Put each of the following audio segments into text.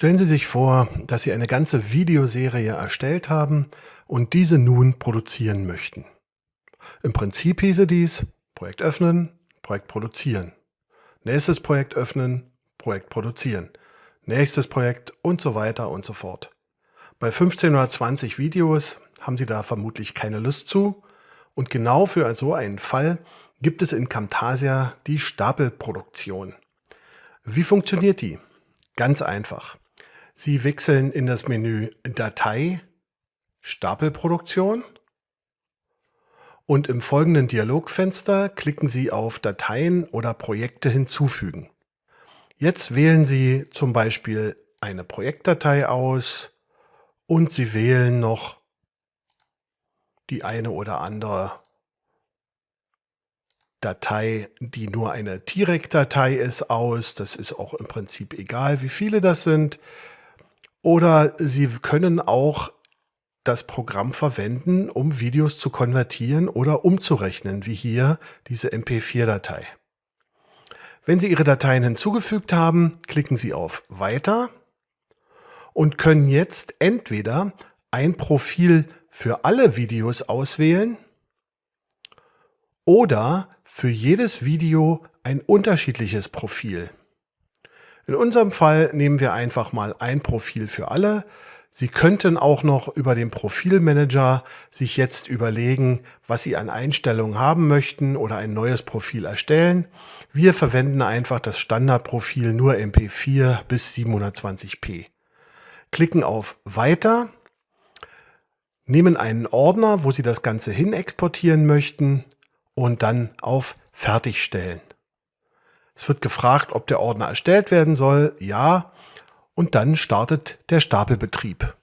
Stellen Sie sich vor, dass Sie eine ganze Videoserie erstellt haben und diese nun produzieren möchten. Im Prinzip hieße dies Projekt öffnen, Projekt produzieren. Nächstes Projekt öffnen, Projekt produzieren. Nächstes Projekt und so weiter und so fort. Bei 15 oder 20 Videos haben Sie da vermutlich keine Lust zu und genau für so einen Fall gibt es in Camtasia die Stapelproduktion. Wie funktioniert die? Ganz einfach. Sie wechseln in das Menü Datei, Stapelproduktion und im folgenden Dialogfenster klicken Sie auf Dateien oder Projekte hinzufügen. Jetzt wählen Sie zum Beispiel eine Projektdatei aus und Sie wählen noch die eine oder andere Datei, die nur eine T-Rex-Datei ist, aus. Das ist auch im Prinzip egal, wie viele das sind. Oder Sie können auch das Programm verwenden, um Videos zu konvertieren oder umzurechnen, wie hier diese MP4-Datei. Wenn Sie Ihre Dateien hinzugefügt haben, klicken Sie auf Weiter und können jetzt entweder ein Profil für alle Videos auswählen oder für jedes Video ein unterschiedliches Profil. In unserem Fall nehmen wir einfach mal ein Profil für alle. Sie könnten auch noch über den Profilmanager sich jetzt überlegen, was Sie an Einstellungen haben möchten oder ein neues Profil erstellen. Wir verwenden einfach das Standardprofil nur MP4 bis 720p. Klicken auf Weiter, nehmen einen Ordner, wo Sie das Ganze hin exportieren möchten und dann auf Fertigstellen. Es wird gefragt, ob der Ordner erstellt werden soll. Ja. Und dann startet der Stapelbetrieb.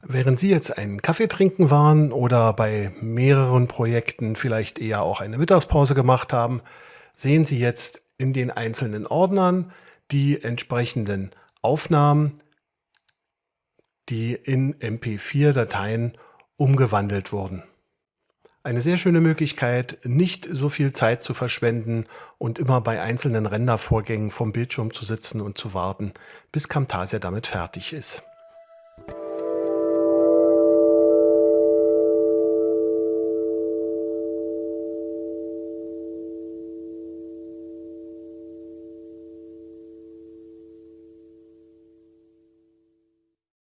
Während Sie jetzt einen Kaffee trinken waren oder bei mehreren Projekten vielleicht eher auch eine Mittagspause gemacht haben, sehen Sie jetzt in den einzelnen Ordnern die entsprechenden Aufnahmen, die in MP4-Dateien umgewandelt wurden. Eine sehr schöne Möglichkeit, nicht so viel Zeit zu verschwenden und immer bei einzelnen Rendervorgängen vom Bildschirm zu sitzen und zu warten, bis Camtasia damit fertig ist.